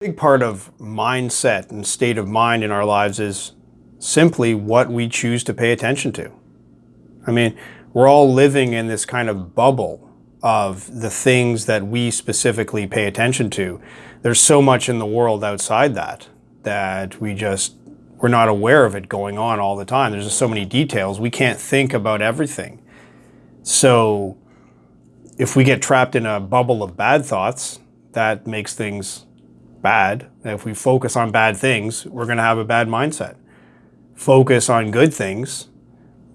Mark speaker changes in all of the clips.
Speaker 1: big part of mindset and state of mind in our lives is simply what we choose to pay attention to. I mean, we're all living in this kind of bubble of the things that we specifically pay attention to. There's so much in the world outside that, that we just, we're not aware of it going on all the time. There's just so many details. We can't think about everything. So if we get trapped in a bubble of bad thoughts, that makes things bad. if we focus on bad things, we're going to have a bad mindset. Focus on good things,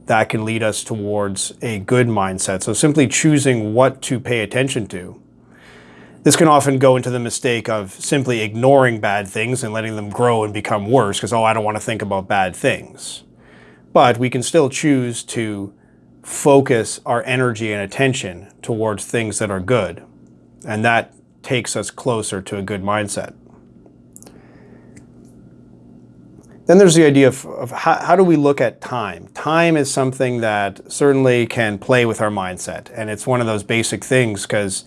Speaker 1: that can lead us towards a good mindset. So simply choosing what to pay attention to. This can often go into the mistake of simply ignoring bad things and letting them grow and become worse because, oh, I don't want to think about bad things. But we can still choose to focus our energy and attention towards things that are good. And that takes us closer to a good mindset. Then there's the idea of, of how, how, do we look at time? Time is something that certainly can play with our mindset. And it's one of those basic things because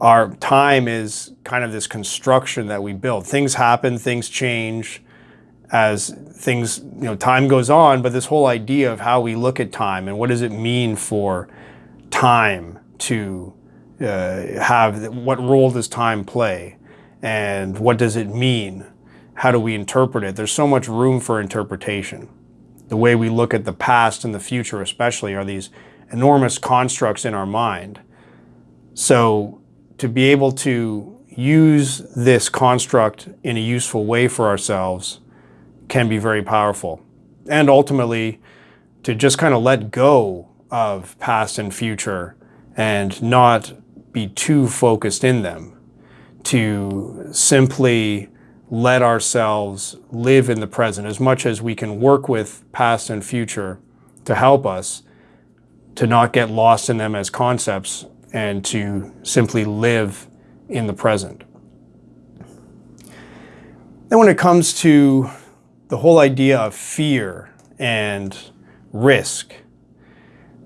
Speaker 1: our time is kind of this construction that we build. Things happen, things change as things, you know, time goes on, but this whole idea of how we look at time and what does it mean for time to uh, have, what role does time play? And what does it mean how do we interpret it? There's so much room for interpretation. The way we look at the past and the future especially are these enormous constructs in our mind. So to be able to use this construct in a useful way for ourselves can be very powerful. And ultimately, to just kind of let go of past and future and not be too focused in them. To simply let ourselves live in the present as much as we can work with past and future to help us to not get lost in them as concepts and to simply live in the present. Then when it comes to the whole idea of fear and risk,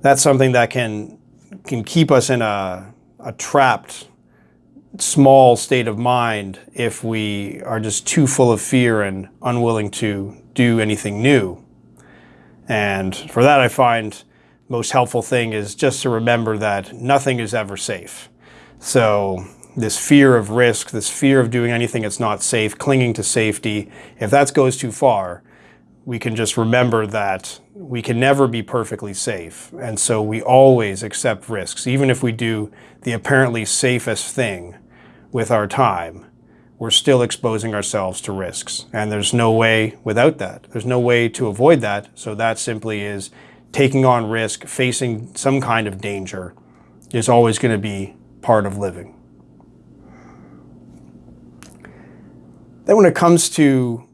Speaker 1: that's something that can, can keep us in a, a trapped small state of mind if we are just too full of fear and unwilling to do anything new. And for that, I find most helpful thing is just to remember that nothing is ever safe. So this fear of risk, this fear of doing anything that's not safe, clinging to safety, if that goes too far, we can just remember that we can never be perfectly safe. And so we always accept risks, even if we do the apparently safest thing with our time, we're still exposing ourselves to risks. And there's no way without that. There's no way to avoid that. So that simply is taking on risk, facing some kind of danger is always going to be part of living. Then when it comes to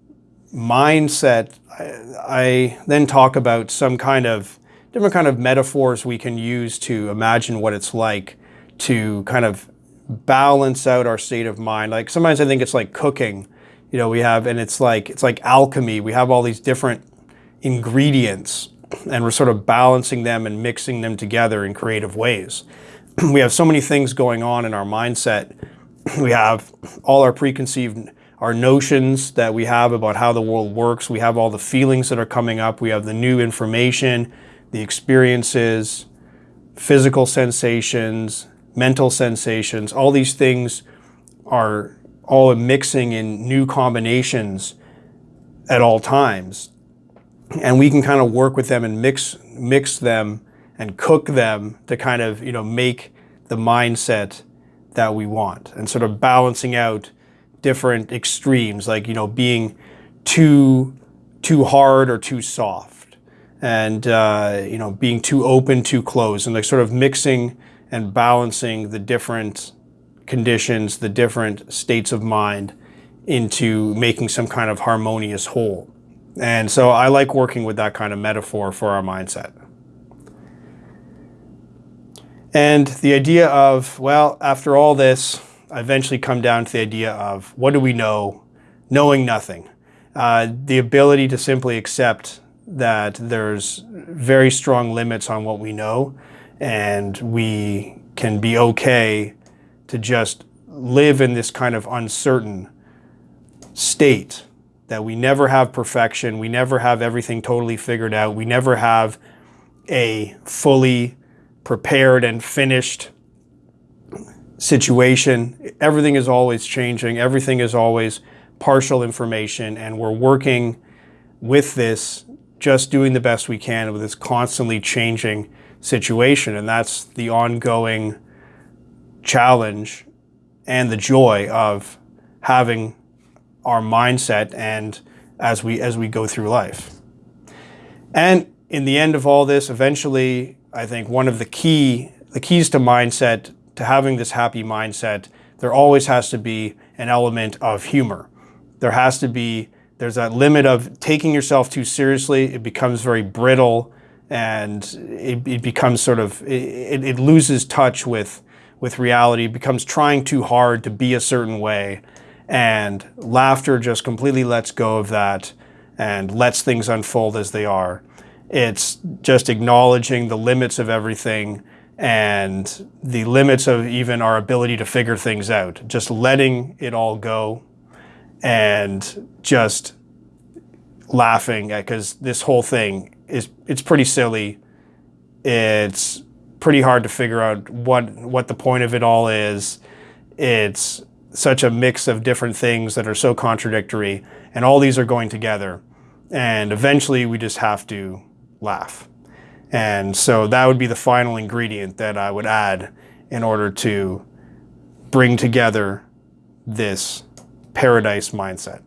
Speaker 1: mindset, I, I then talk about some kind of different kind of metaphors we can use to imagine what it's like to kind of balance out our state of mind. Like sometimes I think it's like cooking, you know, we have, and it's like, it's like alchemy. We have all these different ingredients and we're sort of balancing them and mixing them together in creative ways. we have so many things going on in our mindset. We have all our preconceived, our notions that we have about how the world works. We have all the feelings that are coming up. We have the new information, the experiences, physical sensations, mental sensations, all these things are all mixing in new combinations at all times. And we can kind of work with them and mix, mix them and cook them to kind of, you know, make the mindset that we want and sort of balancing out different extremes, like, you know, being too, too hard or too soft and, uh, you know, being too open, too closed and like sort of mixing and balancing the different conditions, the different states of mind into making some kind of harmonious whole. And so I like working with that kind of metaphor for our mindset. And the idea of, well, after all this, eventually come down to the idea of what do we know? Knowing nothing. Uh, the ability to simply accept that there's very strong limits on what we know and we can be okay to just live in this kind of uncertain state that we never have perfection, we never have everything totally figured out, we never have a fully prepared and finished situation. Everything is always changing, everything is always partial information, and we're working with this, just doing the best we can with this constantly changing situation. And that's the ongoing challenge and the joy of having our mindset and as we as we go through life. And in the end of all this, eventually, I think one of the key the keys to mindset, to having this happy mindset, there always has to be an element of humor. There has to be there's that limit of taking yourself too seriously. It becomes very brittle and it, it becomes sort of it, it loses touch with with reality, becomes trying too hard to be a certain way. And laughter just completely lets go of that and lets things unfold as they are. It's just acknowledging the limits of everything and the limits of even our ability to figure things out. Just letting it all go and just laughing because this whole thing is it's pretty silly. It's pretty hard to figure out what what the point of it all is. It's such a mix of different things that are so contradictory, and all these are going together. And eventually, we just have to laugh. And so that would be the final ingredient that I would add in order to bring together this paradise mindset.